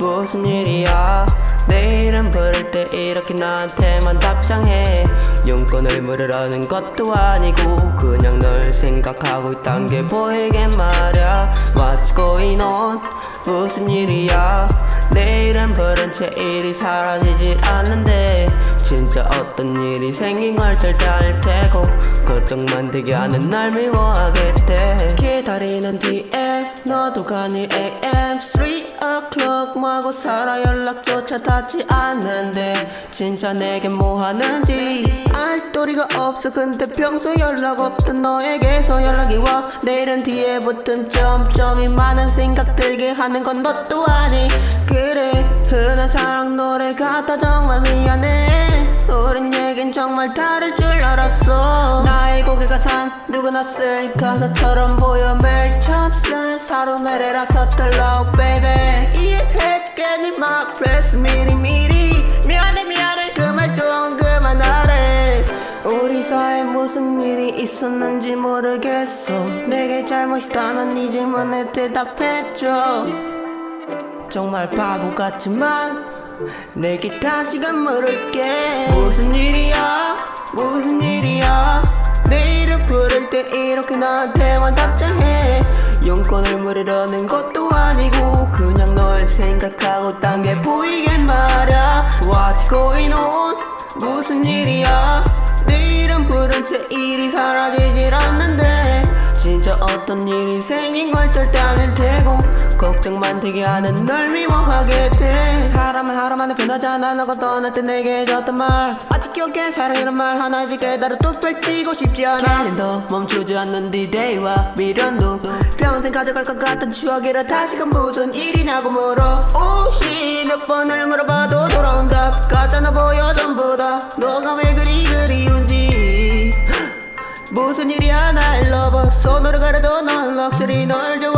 무슨 일이야? 내일은 부를 때 이렇게 나한테만 답장해. 용건을 물으라는 것도 아니고 그냥 널 생각하고 있단 게 보이게 말야. What's going on? 무슨 일이야? 내일은 부른 채 일이 사라지질 않는데 진짜 어떤 일이 생긴 걸 절대 알 테고 걱정만 되게 하는 날 미워하겠대 기다리는 뒤에 너도 가니 AM 3 o'clock 뭐하고 살아 연락조차 닿지 않는데 진짜 내게 뭐하는지 알 도리가 없어. 근데 평소 연락 없던 너에게서 연락이 와. 내일은 뒤에 붙은 점점이 많은 생각 들게 하는 건 너 또아니. 그래 흔한 사랑 노래 같아. 정말 미안해. 우린 얘긴 정말 다를 줄 알았어. 나의 고개가 산 쓸 가사처럼 보여 매일 처음 쓴 사로 내려라 서툴러 baby. 이해해줄게 네맘 플레스 미리 미리. 미안해 미안해. 그 말 좀 그만하래. 우리 사이에 무슨 일이 있었는지 모르겠어. 내게 잘못이다면 이 질문에 대답해줘. 정말 바보 같지만 내게 다시금 물을게. 무슨 일이야? 무슨 일이야 이렇게 나한테만 답장해. 용건을 물으려는 것도 아니고 그냥 널 생각하고 딴 게 보이게 말야. What's going on? 무슨 일이야? 내일은 부른 채 일이 사라지질 않는데 진짜 어떤 일이 생긴 걸 절대 아닐 테고 걱정만 되게 하는 널 미워하게 돼. 사람은 하루 만에 변하지 않아 너가 떠날 때 내게 해줬던 말. 아직 기억해 사랑이란 말 하나씩 깨달아 또 펼치고 싶지 않아. 캘린더 멈추지 않는 디데이와 미련도 평생 가져갈 것 같은 추억이라 다시금 무슨 일이냐고 물어. 오씨 몇 번을 물어봐도 돌아온 답 가짜나 보여 전부 다. 너가 왜 그리 그리운지. 무슨 일이야 나의 러버 손으로 가려도 넌 럭셔리 널 좋아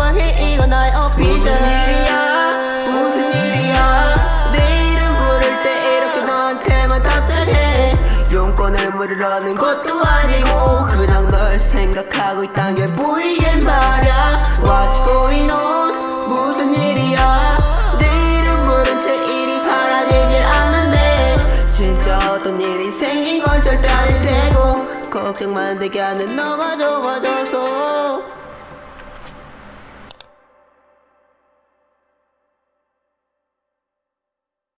나의 어피셜 무슨 일이야. 무슨 일이야? 내일은 부를 때 이렇게 너한테만 답장해. 용건을 물으라는 것도 아니고 그냥 널 생각하고 있단 게 보이게 말야. What's going on? 무슨 일이야? 내일은 부른 채 일이 사라지질 않는데 진짜 어떤 일이 생긴 건 절대 아닐 테고 걱정만 되게 하는 너가 좋아져서